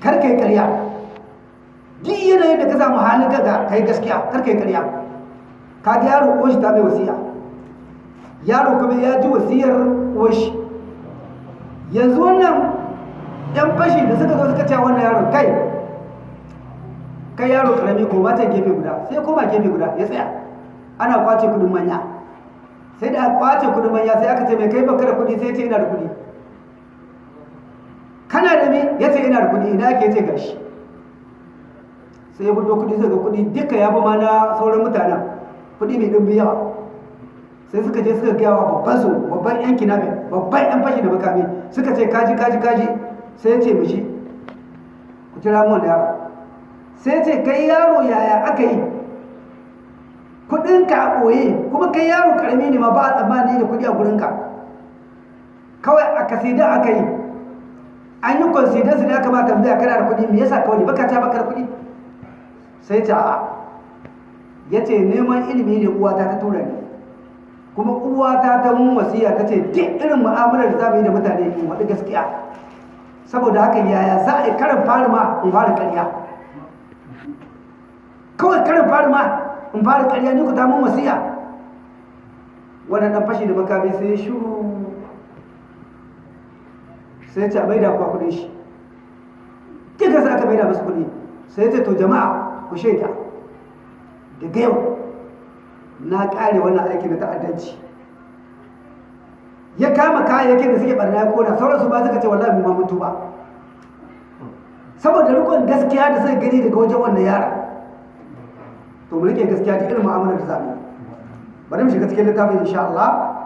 kar kai ƙarya. Duk yanayin da ka samu halin gaga kai gaskiya. Kar kai ƙarya. Ka ga yaro uwar shi ta mai wasiya. Yaro kuma ya ji wasiyar uwar shi yanzu wannan yan fashi da suka zo suka ce wannan yaron kai kai yaro ƙarami ko ba ta gefe guda. Sai koma gefe guda ya tsaya. Ana ƙwace kuɗin manya. Sai da ƙwace kuɗin manya sai aka ce mai kai baka da kuɗi sai ce ina da kuɗi kana da me? Ya ce ina da kuɗi ina ke ce gashi sai ya fito kuɗi suka kuɗi duka ya fi ma na sauran mutanen. Kudi mai ɗin yawa. Sai suka je suka gaya wa babban su babban yan kinabe babban yan fashi da makami. Suka ce kaji kaji kaji. Sai ya ce mishi ku kira mu yaro. Sai ya ce kai yaro yaya aka yi? Kudinka a ɓoye kuma kai yaro ƙarami ne ma ba a tsammani da kuɗi a gurinka. Kawai a kasida aka yi. An yi consider da aka ma tambaya kana da kuɗi me yasa kawai baka ta baka da kuɗi sai ta a ya ce neman ilimi ne uwata ta tura ni. Kuma uwata ta mun wasiya ta ce duk irin mu'amalar da za mu yi da mutane in waɗi gaskiya. Saboda haka yaya za a yi karin fari ma in fara ƙarya? Kawai karin fari ma in fara ƙarya ni ku ta mun wasiya. Wannan fashi da makami sai shuru sai ce a maida kuwa kuɗin shi. Duka sai aka maida masu kuɗi sai ce to jama'a ku shaida. Daga yau na kare wannan aiki na ta'addanci. Ya kama kayayyakin da suke barna ya kona sauransu ba suka ce wallahi mu ma mutu ba saboda rikon gaskiya da suka gani daga wajen wannan yara to mu riƙe gaskiya da irin mu'amalar da za mu bari mu shiga cikin littafin insha Allah.